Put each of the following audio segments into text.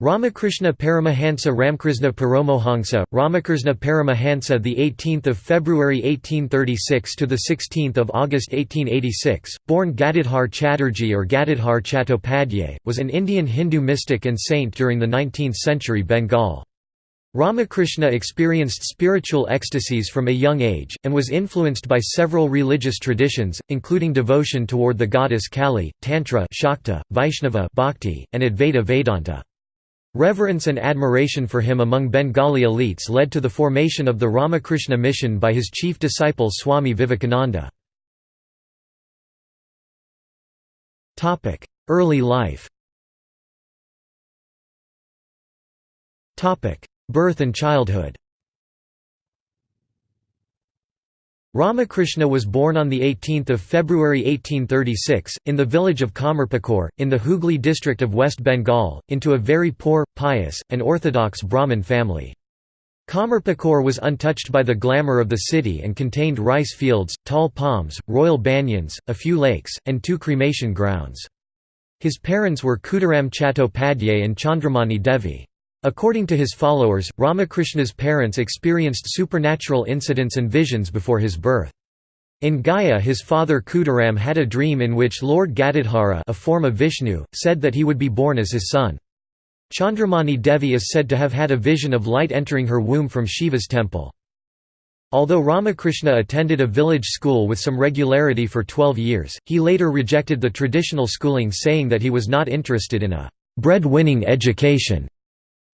Ramakrishna Paramahansa Ramkrishna Paramohansa Ramakrishna Paramahansa the 18th of February 1836 to the 16th of August 1886 born Gadadhar Chatterjee or Gadadhar Chattopadhyay was an Indian Hindu mystic and saint during the 19th century Bengal Ramakrishna experienced spiritual ecstasies from a young age, and was influenced by several religious traditions, including devotion toward the goddess Kali, Tantra Shakta, Vaishnava Bhakti, and Advaita Vedanta. Reverence and admiration for him among Bengali elites led to the formation of the Ramakrishna mission by his chief disciple Swami Vivekananda. Early life Birth and childhood Ramakrishna was born on 18 February 1836, in the village of Kamarpukur, in the Hooghly district of West Bengal, into a very poor, pious, and orthodox Brahmin family. Kamarpukur was untouched by the glamour of the city and contained rice fields, tall palms, royal banyans, a few lakes, and two cremation grounds. His parents were Khudiram Chattopadhyay and Chandramani Devi. According to his followers, Ramakrishna's parents experienced supernatural incidents and visions before his birth. In Gaya his father Khudiram had a dream in which Lord Gadadhara a form of Vishnu, said that he would be born as his son. Chandramani Devi is said to have had a vision of light entering her womb from Shiva's temple. Although Ramakrishna attended a village school with some regularity for 12 years, he later rejected the traditional schooling saying that he was not interested in a bread-winning education.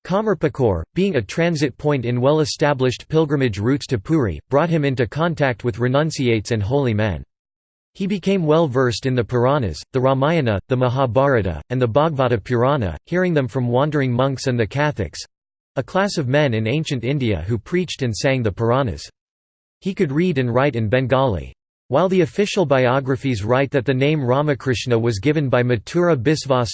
Kamarpukur, being a transit point in well-established pilgrimage routes to Puri, brought him into contact with renunciates and holy men. He became well versed in the Puranas, the Ramayana, the Mahabharata, and the Bhagavata Purana, hearing them from wandering monks and the Catholics—a class of men in ancient India who preached and sang the Puranas. He could read and write in Bengali. While the official biographies write that the name Ramakrishna was given by Mathura Biswas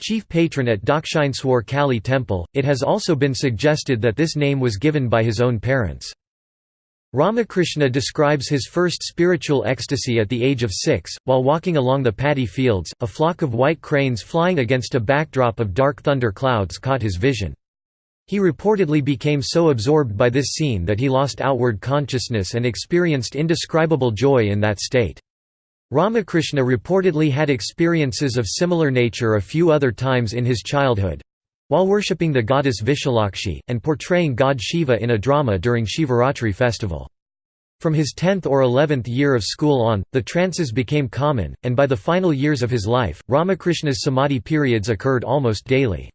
chief patron at Dakshineswar Kali temple, it has also been suggested that this name was given by his own parents. Ramakrishna describes his first spiritual ecstasy at the age of six, while walking along the paddy fields, a flock of white cranes flying against a backdrop of dark thunder clouds caught his vision. He reportedly became so absorbed by this scene that he lost outward consciousness and experienced indescribable joy in that state. Ramakrishna reportedly had experiences of similar nature a few other times in his childhood while worshipping the goddess Vishalakshi, and portraying god Shiva in a drama during Shivaratri festival. From his 10th or 11th year of school on, the trances became common, and by the final years of his life, Ramakrishna's samadhi periods occurred almost daily.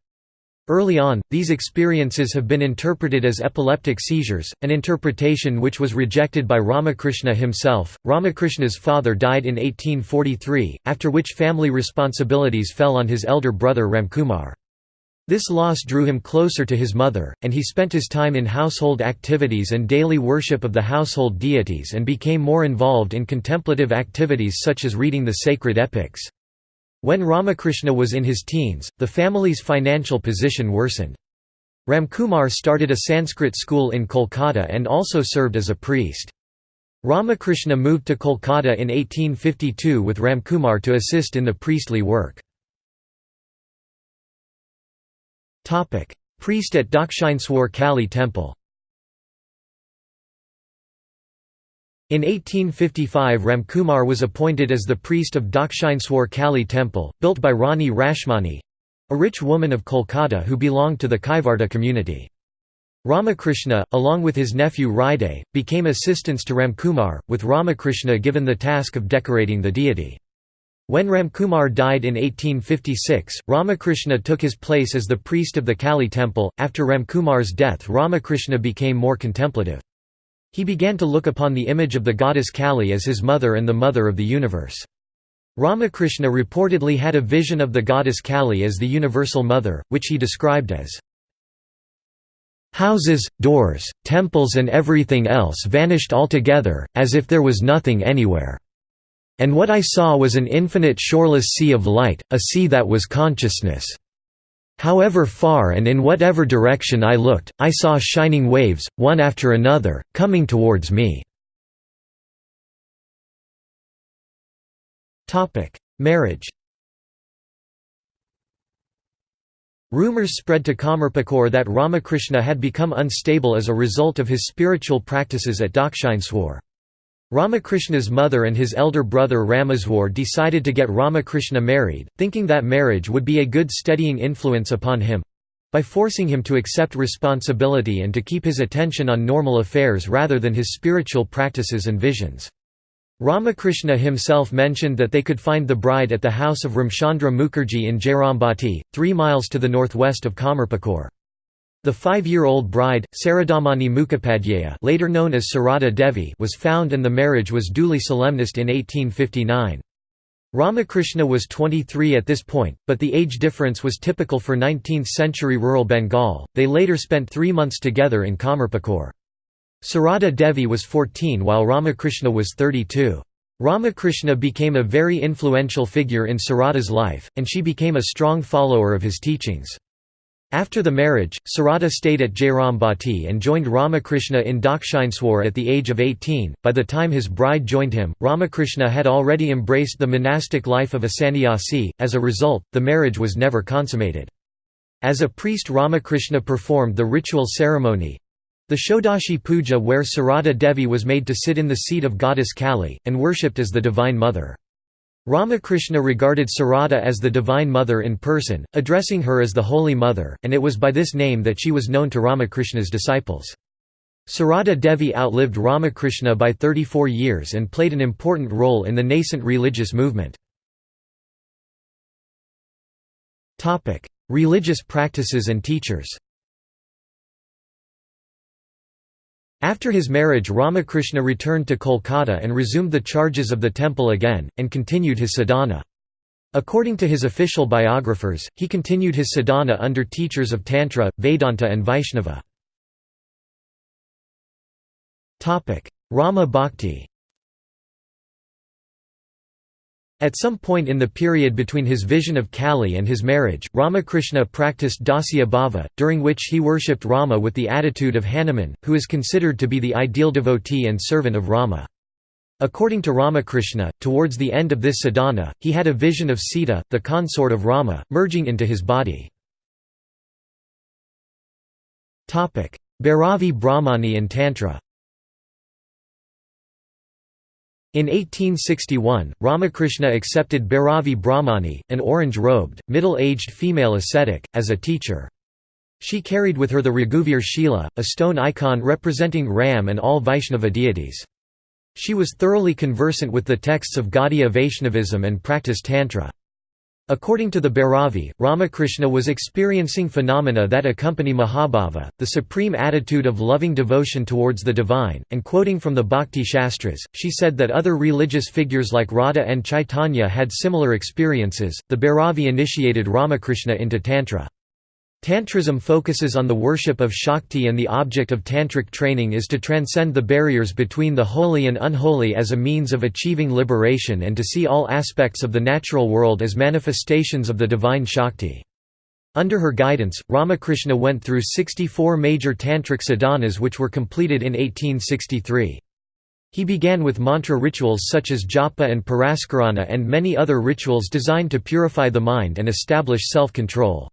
Early on, these experiences have been interpreted as epileptic seizures, an interpretation which was rejected by Ramakrishna himself. Ramakrishna's father died in 1843, after which family responsibilities fell on his elder brother Ramkumar. This loss drew him closer to his mother, and he spent his time in household activities and daily worship of the household deities and became more involved in contemplative activities such as reading the sacred epics. When Ramakrishna was in his teens, the family's financial position worsened. Ramkumar started a Sanskrit school in Kolkata and also served as a priest. Ramakrishna moved to Kolkata in 1852 with Ramkumar to assist in the priestly work. Priest at Dakshineswar Kali temple In 1855 Ramkumar was appointed as the priest of Dakshineswar Kali temple, built by Rani Rashmani—a rich woman of Kolkata who belonged to the Kaivarta community. Ramakrishna, along with his nephew Hriday, became assistants to Ramkumar, with Ramakrishna given the task of decorating the deity. When Ramkumar died in 1856, Ramakrishna took his place as the priest of the Kali temple. After Ramkumar's death, Ramakrishna became more contemplative. He began to look upon the image of the goddess Kali as his mother and the mother of the universe. Ramakrishna reportedly had a vision of the goddess Kali as the universal mother, which he described as Houses, doors, temples and everything else vanished altogether, as if there was nothing anywhere. And what I saw was an infinite shoreless sea of light, a sea that was consciousness. However far and in whatever direction I looked, I saw shining waves, one after another, coming towards me. Marriage Rumors spread to Kamarpukur that Ramakrishna had become unstable as a result of his spiritual practices at Dakshineswar. Ramakrishna's mother and his elder brother Rameswar decided to get Ramakrishna married, thinking that marriage would be a good steadying influence upon him—by forcing him to accept responsibility and to keep his attention on normal affairs rather than his spiritual practices and visions. Ramakrishna himself mentioned that they could find the bride at the house of Ramchandra Mukherjee in Jairambati, three miles to the northwest of Kamarpukur. The five-year-old bride, Saradamani Mukhopadhyaya later known as Sarada Devi was found and the marriage was duly solemnized in 1859. Ramakrishna was 23 at this point, but the age difference was typical for 19th-century rural Bengal. They later spent three months together in Kamarpukur. Sarada Devi was 14 while Ramakrishna was 32. Ramakrishna became a very influential figure in Sarada's life, and she became a strong follower of his teachings. After the marriage, Sarada stayed at Jairambati and joined Ramakrishna in Dakshineswar at the age of 18. By the time his bride joined him, Ramakrishna had already embraced the monastic life of a sannyasi, as a result, the marriage was never consummated. As a priest Ramakrishna performed the ritual ceremony, the Shodashi Puja where Sarada Devi was made to sit in the seat of goddess Kali, and worshipped as the Divine Mother. Ramakrishna regarded Sarada as the Divine Mother in person, addressing her as the Holy Mother, and it was by this name that she was known to Ramakrishna's disciples. Sarada Devi outlived Ramakrishna by 34 years and played an important role in the nascent religious movement. Religious practices and teachers After his marriage Ramakrishna returned to Kolkata and resumed the charges of the temple again, and continued his sadhana. According to his official biographers, he continued his sadhana under teachers of Tantra, Vedanta and Vaishnava. Rama Bhakti At some point in the period between his vision of Kali and his marriage, Ramakrishna practiced Dasya Bhava, during which he worshipped Rama with the attitude of Hanuman, who is considered to be the ideal devotee and servant of Rama. According to Ramakrishna, towards the end of this sadhana, he had a vision of Sita, the consort of Rama, merging into his body. Bhairavi Brahmani and Tantra in 1861, Ramakrishna accepted Bhairavi Brahmani, an orange-robed, middle-aged female ascetic, as a teacher. She carried with her the Raghuvir Shila, a stone icon representing Ram and all Vaishnava deities. She was thoroughly conversant with the texts of Gaudiya Vaishnavism and practiced Tantra. According to the Bhairavi, Ramakrishna was experiencing phenomena that accompany Mahabhava, the supreme attitude of loving devotion towards the divine, and quoting from the Bhakti Shastras, she said that other religious figures like Radha and Chaitanya had similar experiences. The Bhairavi initiated Ramakrishna into Tantra. Tantrism focuses on the worship of Shakti and the object of tantric training is to transcend the barriers between the holy and unholy as a means of achieving liberation and to see all aspects of the natural world as manifestations of the divine Shakti. Under her guidance, Ramakrishna went through 64 major tantric sadhanas which were completed in 1863. He began with mantra rituals such as japa and purascharana and many other rituals designed to purify the mind and establish self-control.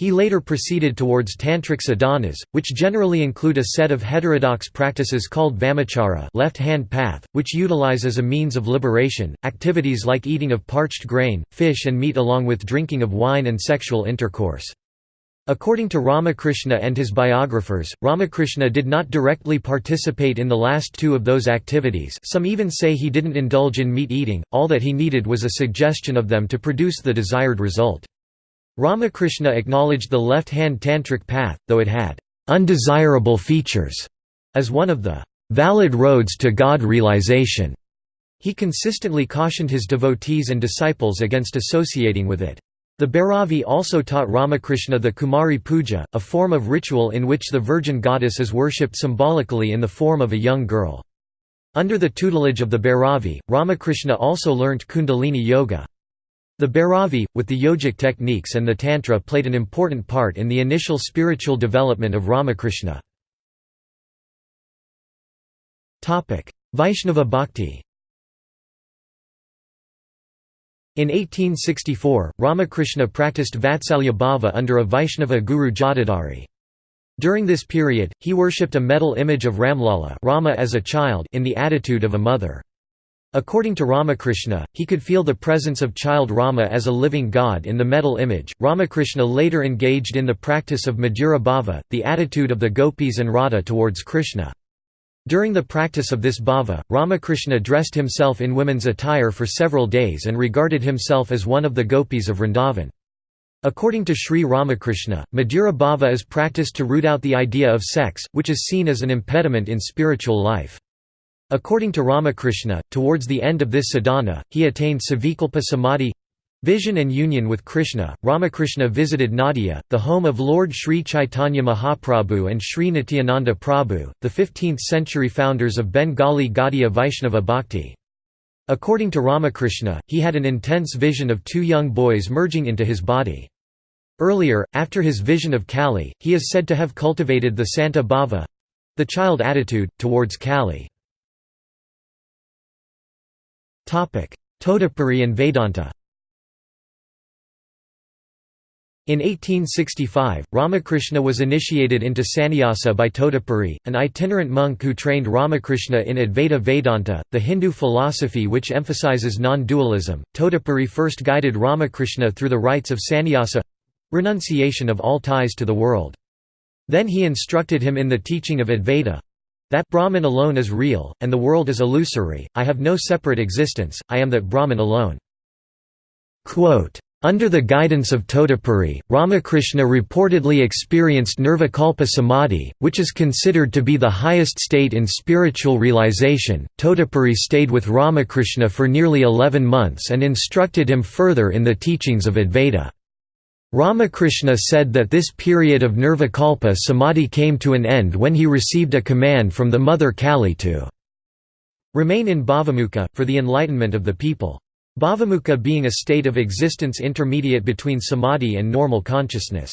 He later proceeded towards tantric sadhanas, which generally include a set of heterodox practices called vamachara left-hand path, which utilize as a means of liberation, activities like eating of parched grain, fish and meat along with drinking of wine and sexual intercourse. According to Ramakrishna and his biographers, Ramakrishna did not directly participate in the last two of those activities some even say he didn't indulge in meat eating, all that he needed was a suggestion of them to produce the desired result. Ramakrishna acknowledged the left-hand tantric path, though it had undesirable features, as one of the valid roads to God realization. He consistently cautioned his devotees and disciples against associating with it. The Bhairavi also taught Ramakrishna the Kumari Puja, a form of ritual in which the virgin goddess is worshipped symbolically in the form of a young girl. Under the tutelage of the Bhairavi, Ramakrishna also learnt Kundalini Yoga. The Bhairavi, with the yogic techniques and the Tantra played an important part in the initial spiritual development of Ramakrishna. Vaishnava Bhakti In 1864, Ramakrishna practiced Vatsalya Bhava under a Vaishnava guru Jatadhari. During this period, he worshipped a metal image of Ramlala Rama as a child in the attitude of a mother. According to Ramakrishna, he could feel the presence of child Rama as a living god in the metal image. Ramakrishna later engaged in the practice of Madhura Bhava, the attitude of the gopis and Radha towards Krishna. During the practice of this bhava, Ramakrishna dressed himself in women's attire for several days and regarded himself as one of the gopis of Vrindavan. According to Sri Ramakrishna, Madhura Bhava is practiced to root out the idea of sex, which is seen as an impediment in spiritual life. According to Ramakrishna, towards the end of this sadhana, he attained Savikalpa Samadhi vision and union with Krishna. Ramakrishna visited Nadia, the home of Lord Sri Chaitanya Mahaprabhu and Sri Nityananda Prabhu, the 15th century founders of Bengali Gaudiya Vaishnava Bhakti. According to Ramakrishna, he had an intense vision of two young boys merging into his body. Earlier, after his vision of Kali, he is said to have cultivated the Santa Bhava the child attitude, towards Kali. Totapuri and Vedanta In 1865, Ramakrishna was initiated into sannyasa by Totapuri, an itinerant monk who trained Ramakrishna in Advaita Vedanta, the Hindu philosophy which emphasizes non-dualism. Totapuri first guided Ramakrishna through the rites of sannyasa renunciation of all ties to the world. Then he instructed him in the teaching of Advaita, that Brahman alone is real, and the world is illusory, I have no separate existence, I am that Brahman alone. Quote, under the guidance of Totapuri, Ramakrishna reportedly experienced Nirvikalpa Samadhi, which is considered to be the highest state in spiritual realization. Totapuri stayed with Ramakrishna for nearly 11 months and instructed him further in the teachings of Advaita. Ramakrishna said that this period of Nirvikalpa Samadhi came to an end when he received a command from the mother Kali to remain in Bhavamukha, for the enlightenment of the people. Bhavamukha being a state of existence intermediate between samadhi and normal consciousness.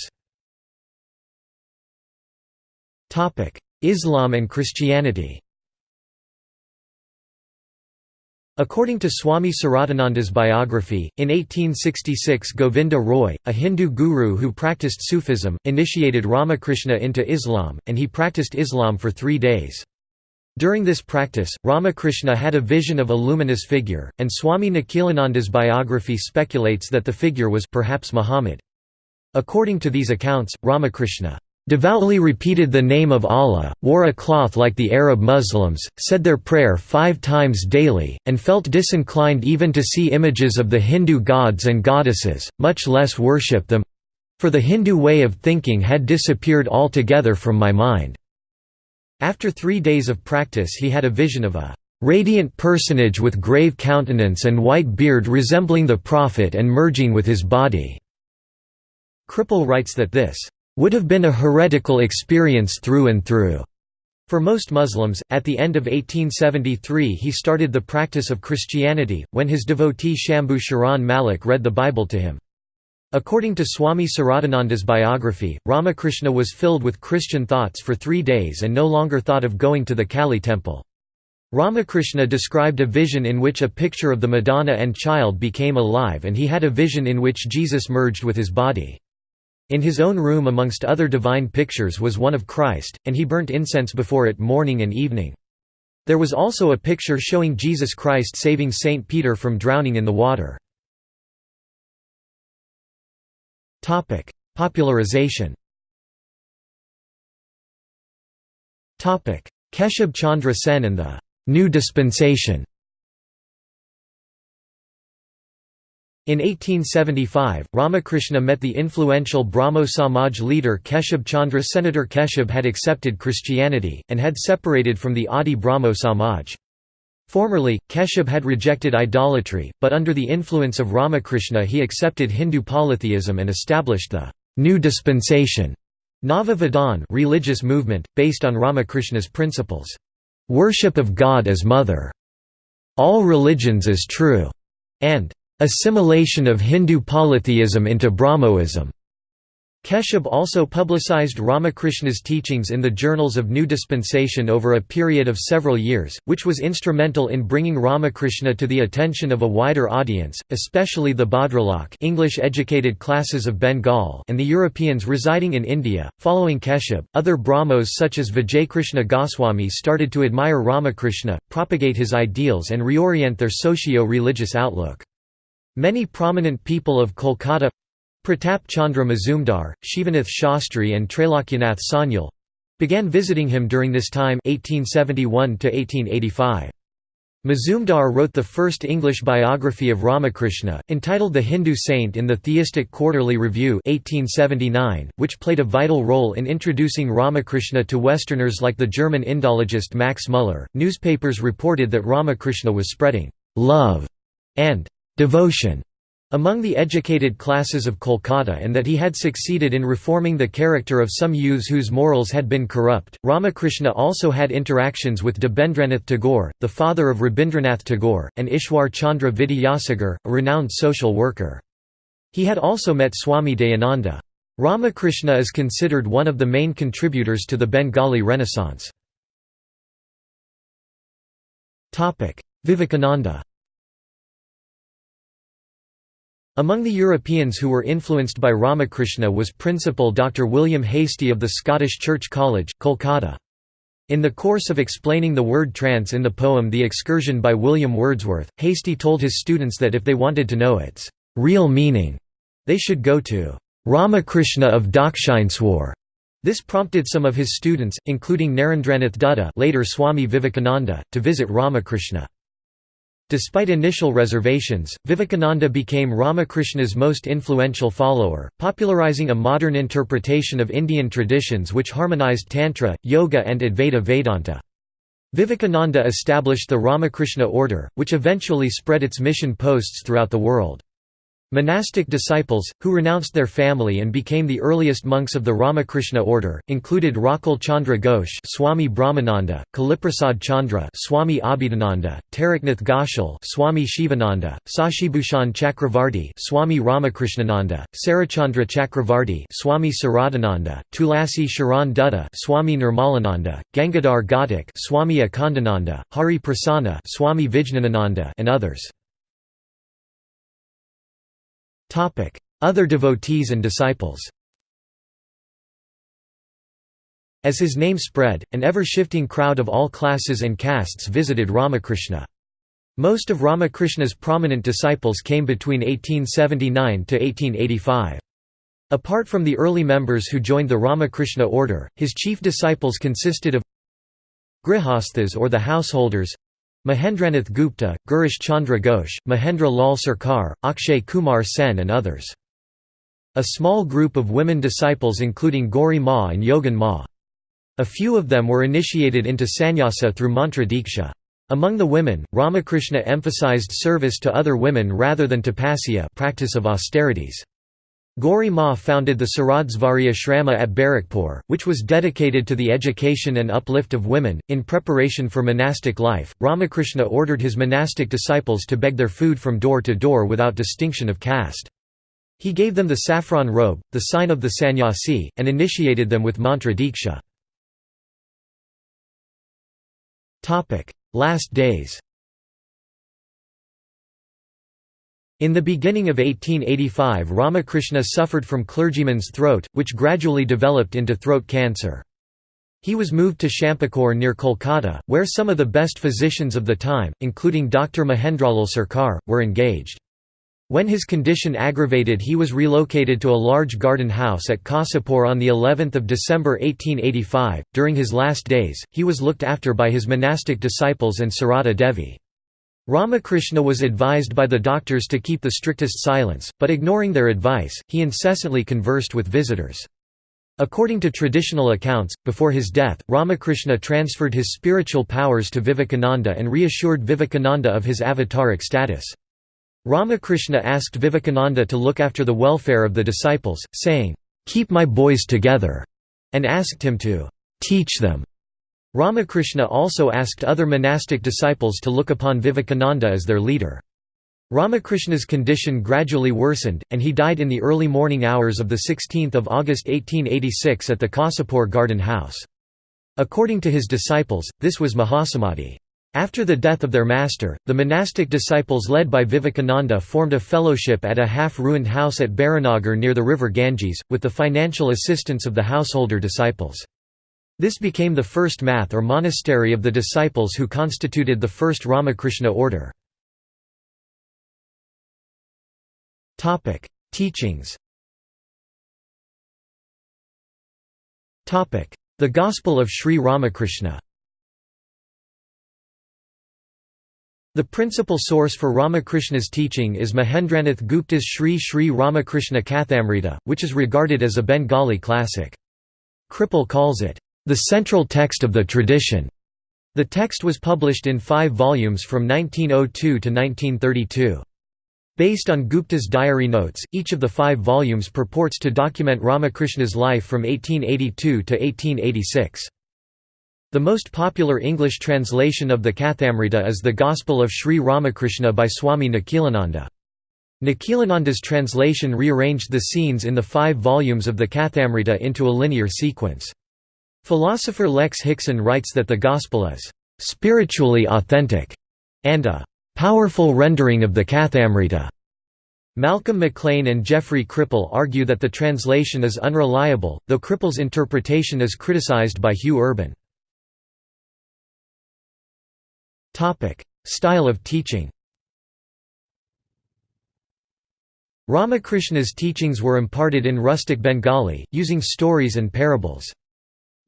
Islam and Christianity According to Swami Saradananda's biography, in 1866 Govinda Roy, a Hindu guru who practiced Sufism, initiated Ramakrishna into Islam, and he practiced Islam for three days. During this practice, Ramakrishna had a vision of a luminous figure, and Swami Nikhilananda's biography speculates that the figure was perhaps Muhammad. According to these accounts, Ramakrishna devoutly repeated the name of Allah, wore a cloth like the Arab Muslims, said their prayer five times daily, and felt disinclined even to see images of the Hindu gods and goddesses, much less worship them—for the Hindu way of thinking had disappeared altogether from my mind. After three days of practice he had a vision of a radiant personage with grave countenance and white beard resembling the Prophet and merging with his body." Kripal writes that this would have been a heretical experience through and through. For most Muslims, at the end of 1873 he started the practice of Christianity, when his devotee Shambhu Sharan Malik read the Bible to him. According to Swami Saradananda's biography, Ramakrishna was filled with Christian thoughts for three days and no longer thought of going to the Kali temple. Ramakrishna described a vision in which a picture of the Madonna and child became alive and he had a vision in which Jesus merged with his body. In his own room amongst other divine pictures was one of Christ, and he burnt incense before it morning and evening. There was also a picture showing Jesus Christ saving Saint Peter from drowning in the water. Popularization Keshab Chandra Sen and the «New Dispensation» In 1875, Ramakrishna met the influential Brahmo Samaj leader Keshab Chandra Senator Keshab had accepted Christianity, and had separated from the Adi Brahmo Samaj. Formerly, Keshab had rejected idolatry, but under the influence of Ramakrishna he accepted Hindu polytheism and established the new dispensation Nava Vidhan religious movement, based on Ramakrishna's principles. Worship of God as Mother. All religions as true. And Assimilation of Hindu polytheism into Brahmoism Keshub also publicized Ramakrishna's teachings in the Journals of New Dispensation over a period of several years, which was instrumental in bringing Ramakrishna to the attention of a wider audience, especially the Bhadralok English-educated classes of Bengal and the Europeans residing in India. Following Keshub, other Brahmos such as Vijaykrishna Goswami started to admire Ramakrishna, propagate his ideals and reorient their socio-religious outlook. Many prominent people of Kolkata Pratap Chandra Mazumdar, Shivanath Shastri and Trailokyanath Sanyal began visiting him during this time 1871 1885. Mazumdar wrote the first English biography of Ramakrishna, entitled The Hindu Saint in the Theistic Quarterly Review 1879, which played a vital role in introducing Ramakrishna to Westerners like the German Indologist Max Muller. Newspapers reported that Ramakrishna was spreading love and devotion among the educated classes of Kolkata and that he had succeeded in reforming the character of some youths whose morals had been corrupt. Ramakrishna also had interactions with Debendranath Tagore, the father of Rabindranath Tagore, and Ishwar Chandra Vidyasagar, a renowned social worker. He had also met Swami Dayananda. Ramakrishna is considered one of the main contributors to the Bengali Renaissance. Vivekananda Among the Europeans who were influenced by Ramakrishna was Principal Dr. William Hastie of the Scottish Church College, Kolkata. In the course of explaining the word trance in the poem The Excursion by William Wordsworth, Hastie told his students that if they wanted to know its real meaning, they should go to Ramakrishna of Dakshineswar. This prompted some of his students, including Narendranath Dutta later Swami Vivekananda, to visit Ramakrishna. Despite initial reservations, Vivekananda became Ramakrishna's most influential follower, popularizing a modern interpretation of Indian traditions which harmonized Tantra, Yoga and Advaita Vedanta. Vivekananda established the Ramakrishna order, which eventually spread its mission posts throughout the world. Monastic disciples, who renounced their family and became the earliest monks of the Ramakrishna order, included Rakal Chandra Ghosh Swami Brahmananda, Kaliprasad Chandra Swami Abhedananda, Taraknath Ghoshal Swami Shivananda, Sashibhushan Chakravarti Swami Ramakrishnananda, Sarachandra Chakravarti Swami Saradananda, Tulasi Sharan Dutta Swami Nirmalananda, Gangadhar Ghatak Swami Akhandananda, Hari Prasanna Swami Vijnanananda and others. Other devotees and disciples As his name spread, an ever-shifting crowd of all classes and castes visited Ramakrishna. Most of Ramakrishna's prominent disciples came between 1879 to 1885. Apart from the early members who joined the Ramakrishna order, his chief disciples consisted of Grihasthas or the householders Mahendranath Gupta, Girish Chandra Ghosh, Mahendra Lal Sarkar, Akshay Kumar Sen and others. A small group of women disciples including Gauri Ma and Yogan Ma. A few of them were initiated into sannyasa through mantra diksha. Among the women, Ramakrishna emphasized service to other women rather than tapasya practice of austerities. Gauri Ma founded the Saradhvarya Shrama at Barrackpore, which was dedicated to the education and uplift of women. In preparation for monastic life, Ramakrishna ordered his monastic disciples to beg their food from door to door without distinction of caste. He gave them the saffron robe, the sign of the sannyasi, and initiated them with mantra diksha. Last days In the beginning of 1885 Ramakrishna suffered from clergyman's throat, which gradually developed into throat cancer. He was moved to Shyampukur near Kolkata, where some of the best physicians of the time, including Dr. Mahendralal Sarkar, were engaged. When his condition aggravated he was relocated to a large garden house at Kasipur on the 11th of December 1885. During his last days, he was looked after by his monastic disciples and Sarada Devi. Ramakrishna was advised by the doctors to keep the strictest silence, but ignoring their advice, he incessantly conversed with visitors. According to traditional accounts, before his death, Ramakrishna transferred his spiritual powers to Vivekananda and reassured Vivekananda of his avataric status. Ramakrishna asked Vivekananda to look after the welfare of the disciples, saying, "'Keep my boys together' and asked him to "'teach them' Ramakrishna also asked other monastic disciples to look upon Vivekananda as their leader. Ramakrishna's condition gradually worsened, and he died in the early morning hours of 16 August 1886 at the Kasipur Garden House. According to his disciples, this was Mahasamadhi. After the death of their master, the monastic disciples led by Vivekananda formed a fellowship at a half-ruined house at Baranagar near the river Ganges, with the financial assistance of the householder disciples. This became the first math or monastery of the disciples who constituted the first Ramakrishna order. Teachings. The Gospel of Sri Ramakrishna. The principal source for Ramakrishna's teaching is Mahendranath Gupta's Sri Sri Ramakrishna Kathamrita, which is regarded as a Bengali classic. Kripal calls it, "...the central text of the tradition." The text was published in five volumes from 1902 to 1932. Based on Gupta's diary notes, each of the five volumes purports to document Ramakrishna's life from 1882 to 1886. The most popular English translation of the Kathamrita is The Gospel of Sri Ramakrishna by Swami Nikhilananda. Nikhilananda's translation rearranged the scenes in the five volumes of the Kathamrita into a linear sequence. Philosopher Lex Hixon writes that the Gospel is "...spiritually authentic", and a powerful rendering of the Kathamrita. Malcolm McLean and Jeffrey Kripal argue that the translation is unreliable, though Kripal's interpretation is criticized by Hugh Urban. Style of teaching Ramakrishna's teachings were imparted in rustic Bengali, using stories and parables.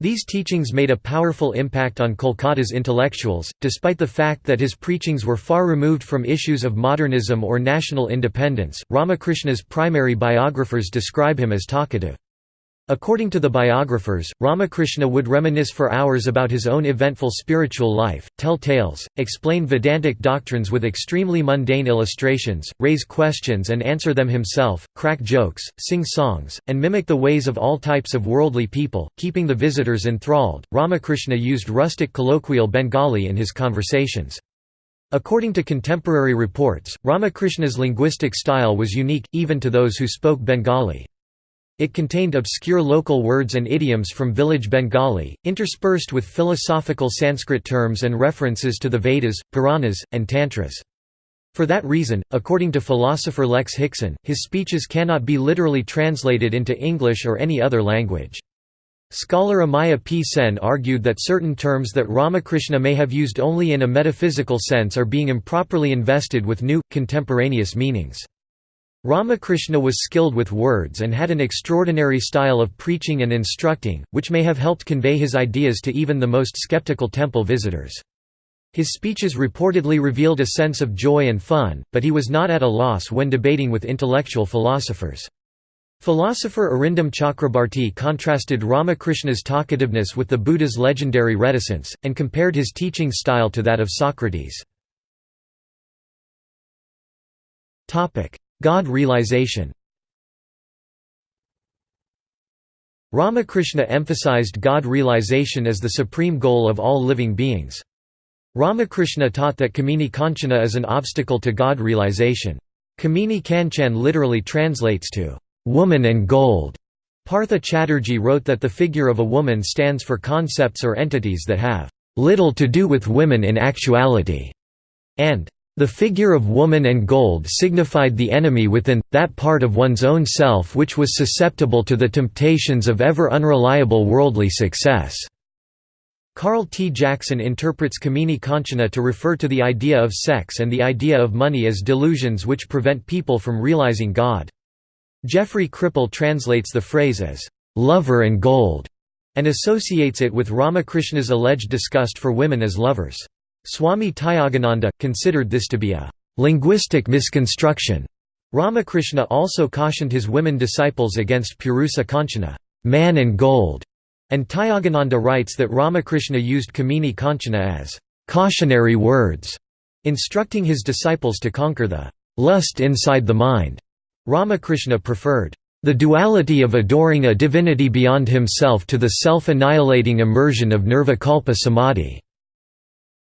These teachings made a powerful impact on Kolkata's intellectuals, despite the fact that his preachings were far removed from issues of modernism or national independence. Ramakrishna's primary biographers describe him as talkative. According to the biographers, Ramakrishna would reminisce for hours about his own eventful spiritual life, tell tales, explain Vedantic doctrines with extremely mundane illustrations, raise questions and answer them himself, crack jokes, sing songs, and mimic the ways of all types of worldly people, keeping the visitors enthralled. Ramakrishna used rustic colloquial Bengali in his conversations. According to contemporary reports, Ramakrishna's linguistic style was unique, even to those who spoke Bengali. It contained obscure local words and idioms from village Bengali, interspersed with philosophical Sanskrit terms and references to the Vedas, Puranas, and Tantras. For that reason, according to philosopher Lex Hixon, his speeches cannot be literally translated into English or any other language. Scholar Amiya P. Sen argued that certain terms that Ramakrishna may have used only in a metaphysical sense are being improperly invested with new, contemporaneous meanings. Ramakrishna was skilled with words and had an extraordinary style of preaching and instructing, which may have helped convey his ideas to even the most skeptical temple visitors. His speeches reportedly revealed a sense of joy and fun, but he was not at a loss when debating with intellectual philosophers. Philosopher Arindam Chakrabarti contrasted Ramakrishna's talkativeness with the Buddha's legendary reticence, and compared his teaching style to that of Socrates. God realization Ramakrishna emphasized God realization as the supreme goal of all living beings. Ramakrishna taught that Kamini Kanchana is an obstacle to God realization. Kamini Kanchan literally translates to, "...woman and gold". Partha Chatterjee wrote that the figure of a woman stands for concepts or entities that have, "...little to do with women in actuality", and the figure of woman and gold signified the enemy within, that part of one's own self which was susceptible to the temptations of ever unreliable worldly success. Carl T. Jackson interprets Kamini Kanchana to refer to the idea of sex and the idea of money as delusions which prevent people from realizing God. Jeffrey Kripal translates the phrase as, "...lover and gold", and associates it with Ramakrishna's alleged disgust for women as lovers. Swami Tyagananda, considered this to be a linguistic misconstruction. Ramakrishna also cautioned his women disciples against Purusa Kanchana man and gold", and Tyagananda writes that Ramakrishna used Kamini Kanchana as cautionary words, instructing his disciples to conquer the lust inside the mind. Ramakrishna preferred the duality of adoring a divinity beyond himself to the self-annihilating immersion of nirvikalpa samadhi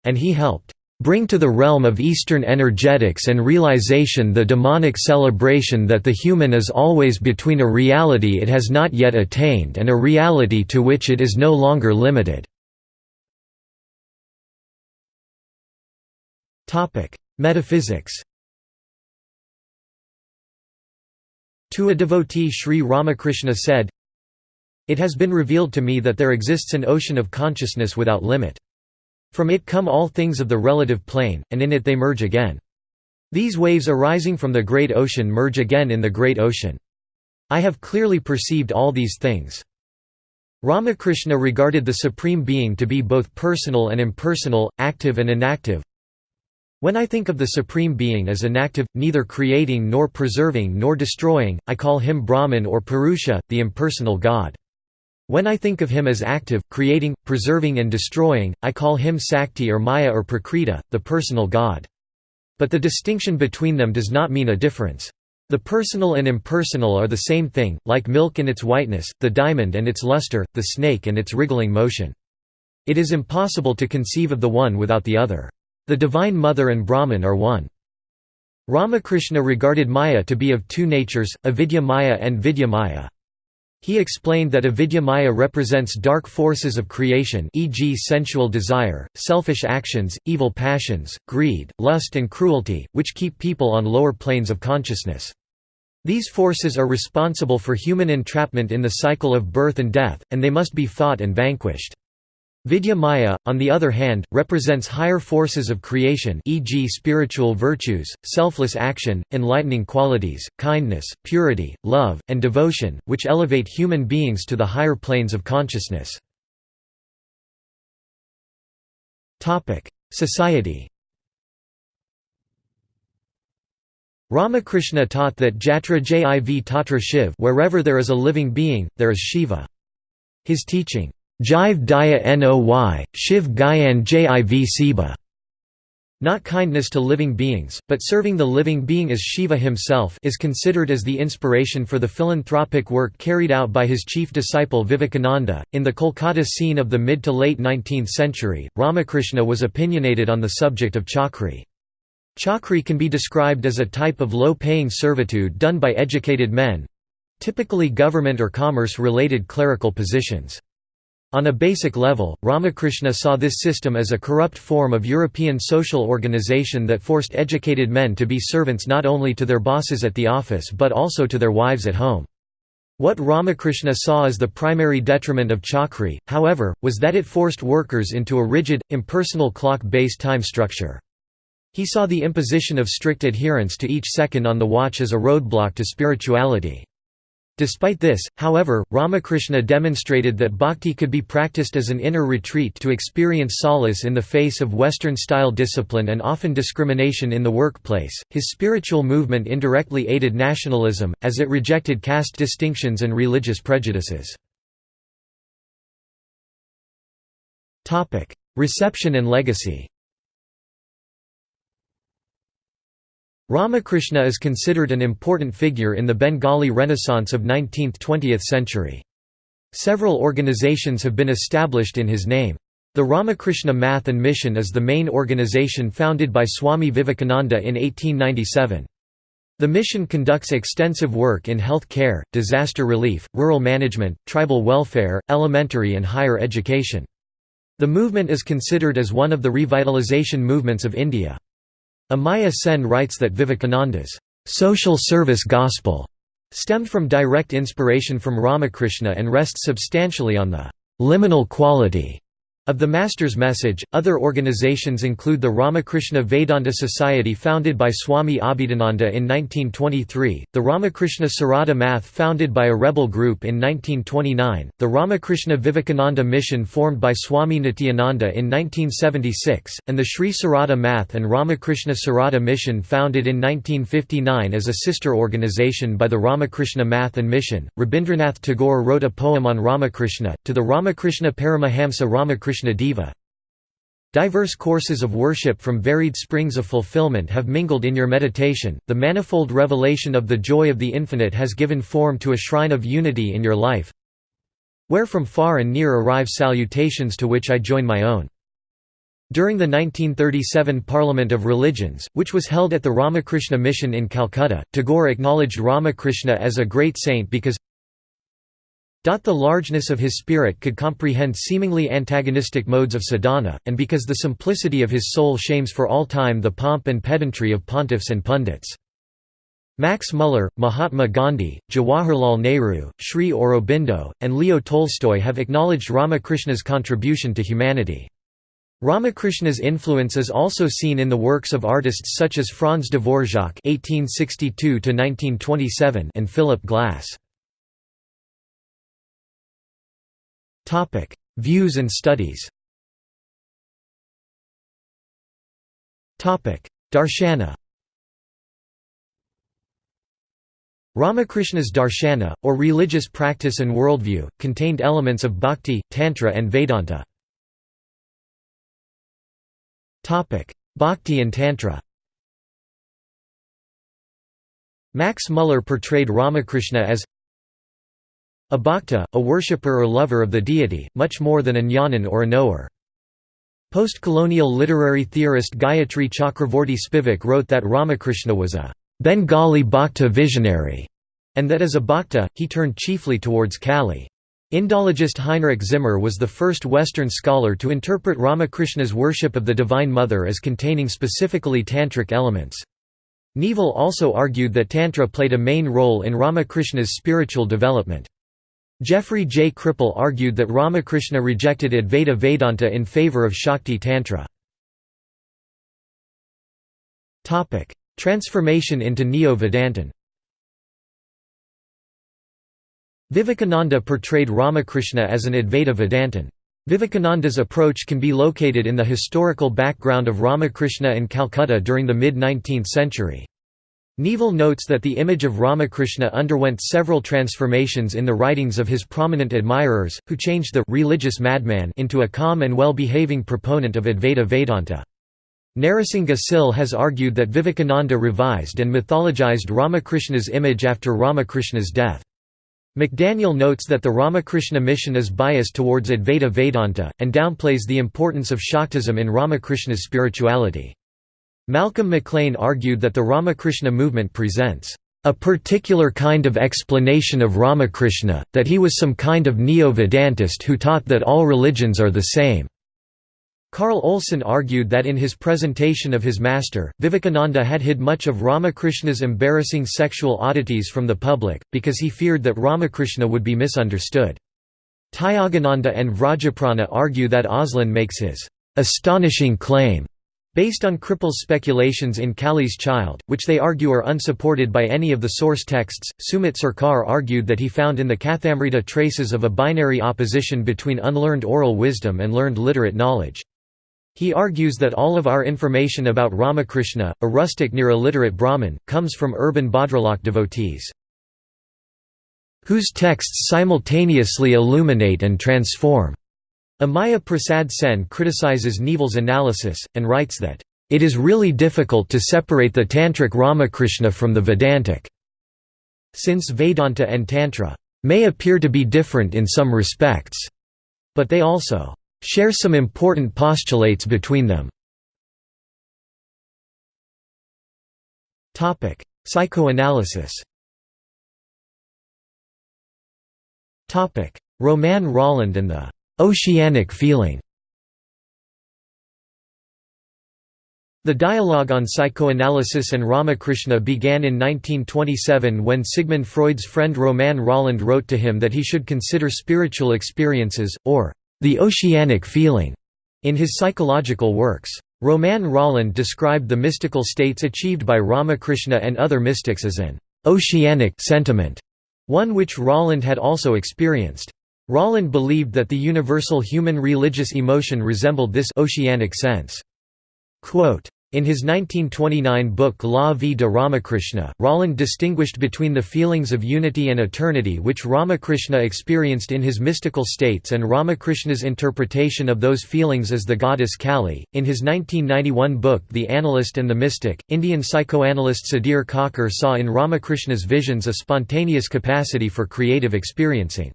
and he helped bring to the realm of Eastern energetics and realization the demonic celebration that the human is always between a reality it has not yet attained and a reality to which it is no longer limited. Metaphysics To a devotee Sri Ramakrishna said, It has been revealed to me that there exists an ocean of consciousness without limit. From it come all things of the relative plane, and in it they merge again. These waves arising from the great ocean merge again in the great ocean. I have clearly perceived all these things. Ramakrishna regarded the Supreme Being to be both personal and impersonal, active and inactive, when I think of the Supreme Being as inactive, neither creating nor preserving nor destroying, I call him Brahman or Purusha, the impersonal God. When I think of him as active, creating, preserving and destroying, I call him Sakti or Maya or Prakriti, the personal God. But the distinction between them does not mean a difference. The personal and impersonal are the same thing, like milk and its whiteness, the diamond and its luster, the snake and its wriggling motion. It is impossible to conceive of the one without the other. The Divine Mother and Brahman are one. Ramakrishna regarded Maya to be of two natures, avidya Maya and vidya Maya. He explained that avidyamaya represents dark forces of creation e.g. sensual desire, selfish actions, evil passions, greed, lust and cruelty, which keep people on lower planes of consciousness. These forces are responsible for human entrapment in the cycle of birth and death, and they must be fought and vanquished. Vidya Maya, on the other hand, represents higher forces of creation e.g. spiritual virtues, selfless action, enlightening qualities, kindness, purity, love, and devotion, which elevate human beings to the higher planes of consciousness. Society Ramakrishna taught that Jatra Jiv Tatra Shiv wherever there is a living being, there is Shiva. His teaching, Jive Daya Noy, Shiv Gyan Jiv Siba. Not kindness to living beings, but serving the living being as Shiva himself is considered as the inspiration for the philanthropic work carried out by his chief disciple Vivekananda. In the Kolkata scene of the mid to late 19th century, Ramakrishna was opinionated on the subject of chakri. Chakri can be described as a type of low-paying servitude done by educated men—typically government or commerce-related clerical positions. On a basic level, Ramakrishna saw this system as a corrupt form of European social organization that forced educated men to be servants not only to their bosses at the office but also to their wives at home. What Ramakrishna saw as the primary detriment of Chakri, however, was that it forced workers into a rigid, impersonal clock-based time structure. He saw the imposition of strict adherence to each second on the watch as a roadblock to spirituality. Despite this, however, Ramakrishna demonstrated that bhakti could be practiced as an inner retreat to experience solace in the face of Western style discipline and often discrimination in the workplace. His spiritual movement indirectly aided nationalism, as it rejected caste distinctions and religious prejudices. Reception and legacy Ramakrishna is considered an important figure in the Bengali Renaissance of 19th–20th century. Several organizations have been established in his name. The Ramakrishna Math and Mission is the main organization founded by Swami Vivekananda in 1897. The mission conducts extensive work in health care, disaster relief, rural management, tribal welfare, elementary and higher education. The movement is considered as one of the revitalization movements of India. Amiya Sen writes that Vivekananda's social service gospel stemmed from direct inspiration from Ramakrishna and rests substantially on the liminal quality of the Master's message, other organizations include the Ramakrishna Vedanta Society founded by Swami Abhedananda in 1923, the Ramakrishna Sarada Math founded by a rebel group in 1929, the Ramakrishna Vivekananda Mission formed by Swami Nityananda in 1976, and the Sri Sarada Math and Ramakrishna Sarada Mission founded in 1959 as a sister organization by the Ramakrishna Math and Mission. Rabindranath Tagore wrote a poem on Ramakrishna, to the Ramakrishna Paramahamsa Ramakrishna Diverse courses of worship from varied springs of fulfillment have mingled in your meditation, the manifold revelation of the joy of the infinite has given form to a shrine of unity in your life. Where from far and near arrive salutations to which I join my own. During the 1937 Parliament of Religions, which was held at the Ramakrishna Mission in Calcutta, Tagore acknowledged Ramakrishna as a great saint because the largeness of his spirit could comprehend seemingly antagonistic modes of sadhana, and because the simplicity of his soul shames for all time the pomp and pedantry of pontiffs and pundits. Max Muller, Mahatma Gandhi, Jawaharlal Nehru, Sri Aurobindo, and Leo Tolstoy have acknowledged Ramakrishna's contribution to humanity. Ramakrishna's influence is also seen in the works of artists such as Franz Dvorak (1862–1927) and Philip Glass. Views and studies. Darshana. Ramakrishna's darshana, or religious practice and worldview, contained elements of bhakti, tantra and Vedanta. Bhakti and Tantra Max Muller portrayed Ramakrishna as a bhakta, a worshipper or lover of the deity, much more than a jnanin or a knower. Post-colonial literary theorist Gayatri Chakravorty Spivak wrote that Ramakrishna was a Bengali bhakta visionary, and that as a bhakta, he turned chiefly towards Kali. Indologist Heinrich Zimmer was the first Western scholar to interpret Ramakrishna's worship of the Divine Mother as containing specifically tantric elements. Nevill also argued that Tantra played a main role in Ramakrishna's spiritual development. Jeffrey J. Kripal argued that Ramakrishna rejected Advaita Vedanta in favor of Shakti Tantra. Transformation into Neo-Vedantin Vivekananda portrayed Ramakrishna as an Advaita Vedantin. Vivekananda's approach can be located in the historical background of Ramakrishna and Calcutta during the mid-19th century. Nevill notes that the image of Ramakrishna underwent several transformations in the writings of his prominent admirers, who changed the religious madman into a calm and well-behaving proponent of Advaita Vedanta. Narasingha Sil has argued that Vivekananda revised and mythologized Ramakrishna's image after Ramakrishna's death. McDaniel notes that the Ramakrishna mission is biased towards Advaita Vedanta, and downplays the importance of Shaktism in Ramakrishna's spirituality. Malcolm McLean argued that the Ramakrishna movement presents a particular kind of explanation of Ramakrishna, that he was some kind of neo-Vedantist who taught that all religions are the same. Carl Olson argued that in his presentation of his master, Vivekananda had hid much of Ramakrishna's embarrassing sexual oddities from the public, because he feared that Ramakrishna would be misunderstood. Tyagananda and Vrajaprana argue that Olson makes his astonishing claim based on Kripal's speculations in Kali's Child, which they argue are unsupported by any of the source texts. Sumit Sarkar argued that he found in the Kathamrita traces of a binary opposition between unlearned oral wisdom and learned literate knowledge. He argues that all of our information about Ramakrishna, a rustic near illiterate Brahmin, comes from urban Bhadralok devotees whose texts simultaneously illuminate and transform. Amiya Prasad Sen criticizes Nevill's analysis, and writes that, "...it is really difficult to separate the Tantric Ramakrishna from the Vedantic." Since Vedanta and Tantra may appear to be different in some respects, but they also share some important postulates between them. Psychoanalysis Romain Rolland and the «oceanic feeling» The dialogue on psychoanalysis and Ramakrishna began in 1927 when Sigmund Freud's friend Romain Rolland wrote to him that he should consider spiritual experiences, or the oceanic feeling, in his psychological works. Romain Rolland described the mystical states achieved by Ramakrishna and other mystics as an oceanic sentiment, one which Rolland had also experienced. Rolland believed that the universal human religious emotion resembled this oceanic sense. Quote, in his 1929 book La vie de Ramakrishna, Rolland distinguished between the feelings of unity and eternity which Ramakrishna experienced in his mystical states and Ramakrishna's interpretation of those feelings as the goddess Kali. In his 1991 book The Analyst and the Mystic, Indian psychoanalyst Sudhir Kakar saw in Ramakrishna's visions a spontaneous capacity for creative experiencing.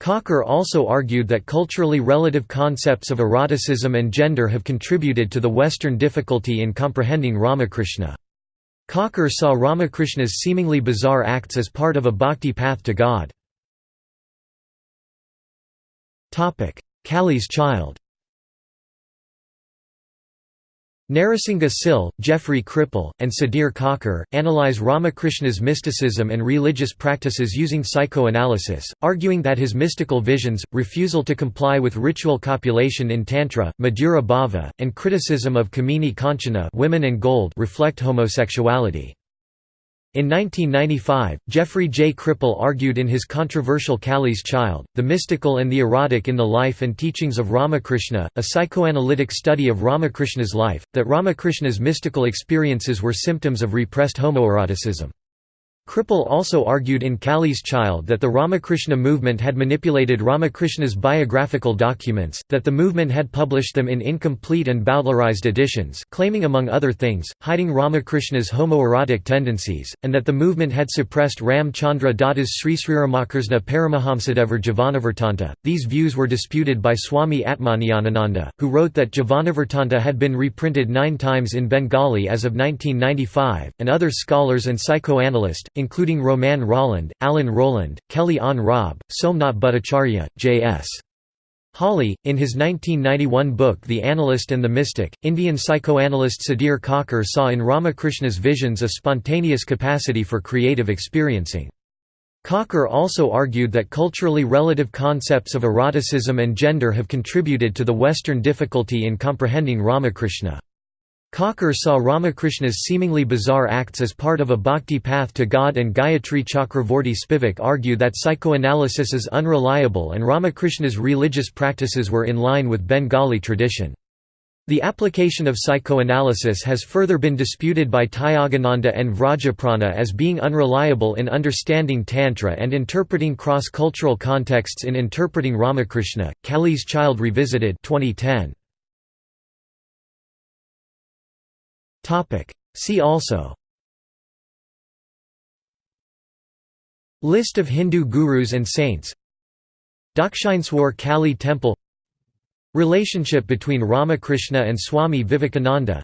Kakar also argued that culturally relative concepts of eroticism and gender have contributed to the Western difficulty in comprehending Ramakrishna. Kakar saw Ramakrishna's seemingly bizarre acts as part of a bhakti path to God. Kali's child Narasingha Sil, Jeffrey Kripal, and Sudhir Kakar, analyze Ramakrishna's mysticism and religious practices using psychoanalysis, arguing that his mystical visions, refusal to comply with ritual copulation in Tantra, Madhura Bhava, and criticism of Kamini Kanchana women and gold reflect homosexuality. In 1995, Jeffrey J. Kripal argued in his controversial Kali's Child, The Mystical and the Erotic in the Life and Teachings of Ramakrishna, a psychoanalytic study of Ramakrishna's life, that Ramakrishna's mystical experiences were symptoms of repressed homoeroticism. Kripal also argued in Kali's Child that the Ramakrishna movement had manipulated Ramakrishna's biographical documents, that the movement had published them in incomplete and bowdlerized editions claiming among other things, hiding Ramakrishna's homoerotic tendencies, and that the movement had suppressed Ram Chandra Datta's Sri Sriramakrishna Paramahamsadevar Jivanavartanta. These views were disputed by Swami Atmajnanananda, who wrote that Jivanavartanta had been reprinted nine times in Bengali as of 1995, and other scholars and psychoanalysts, including Romain Rolland, Alan Roland, Kelly Ann Raab, Somnath Bhattacharya, J.S. Hawley, in his 1991 book The Analyst and the Mystic, Indian psychoanalyst Sudhir Kakar saw in Ramakrishna's visions a spontaneous capacity for creative experiencing. Kakar also argued that culturally relative concepts of eroticism and gender have contributed to the Western difficulty in comprehending Ramakrishna. Kakar saw Ramakrishna's seemingly bizarre acts as part of a bhakti path to God and Gayatri Chakravorty Spivak argue that psychoanalysis is unreliable and Ramakrishna's religious practices were in line with Bengali tradition. The application of psychoanalysis has further been disputed by Tyagananda and Vrajaprana as being unreliable in understanding Tantra and interpreting cross-cultural contexts in interpreting Ramakrishna. Kali's Child Revisited 2010. See also. List of Hindu gurus and saints. Dakshineswar Kali Temple. Relationship between Ramakrishna and Swami Vivekananda.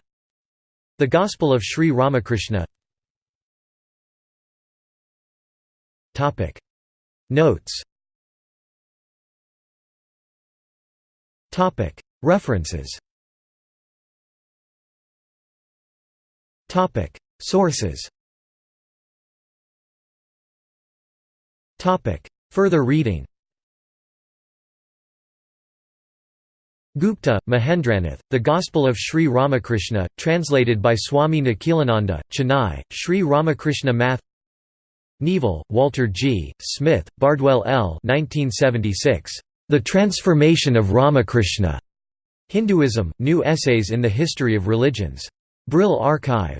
The Gospel of Sri Ramakrishna. Notes. References Topic Sources Topic Further reading Gupta, Mahendranath, The Gospel of Sri Ramakrishna, translated by Swami Nikhilananda, Chennai, Sri Ramakrishna Math Neville, Walter G., Smith, Bardwell L. 1976. The Transformation of Ramakrishna. Hinduism, New Essays in the History of Religions. Brill Archive.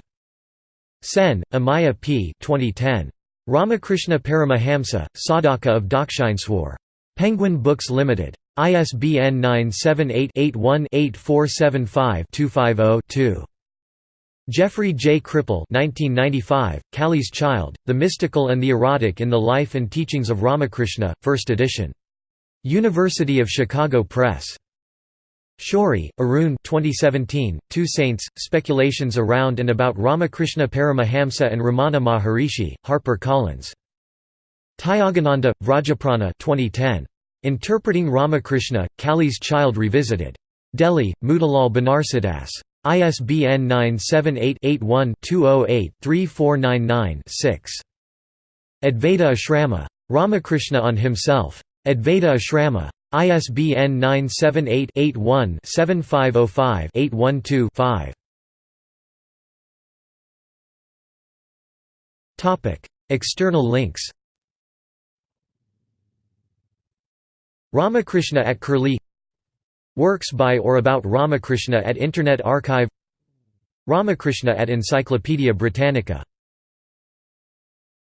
Sen, Amiya P. 2010. Ramakrishna Paramahamsa, Sadhaka of Dakshineswar. Penguin Books Limited. ISBN 978-81-8475-250-2. Jeffrey J. Kripal 1995, Kali's Child, The Mystical and the Erotic in the Life and Teachings of Ramakrishna, 1st edition. University of Chicago Press. Shourie, Arun 2017, Two Saints, Speculations Around and About Ramakrishna Paramahamsa and Ramana Maharishi, Harper Collins. Tyagananda, Vrajaprana 2010. Interpreting Ramakrishna, Kali's Child Revisited. Delhi, Motilal Banarsidass. ISBN 978-81-208-3499-6. Advaita Ashrama. Ramakrishna on Himself. Advaita Ashrama. ISBN 978-81-7505-812-5. External links. Ramakrishna at Curlie. Works by or about Ramakrishna at Internet Archive. Ramakrishna at Encyclopædia Britannica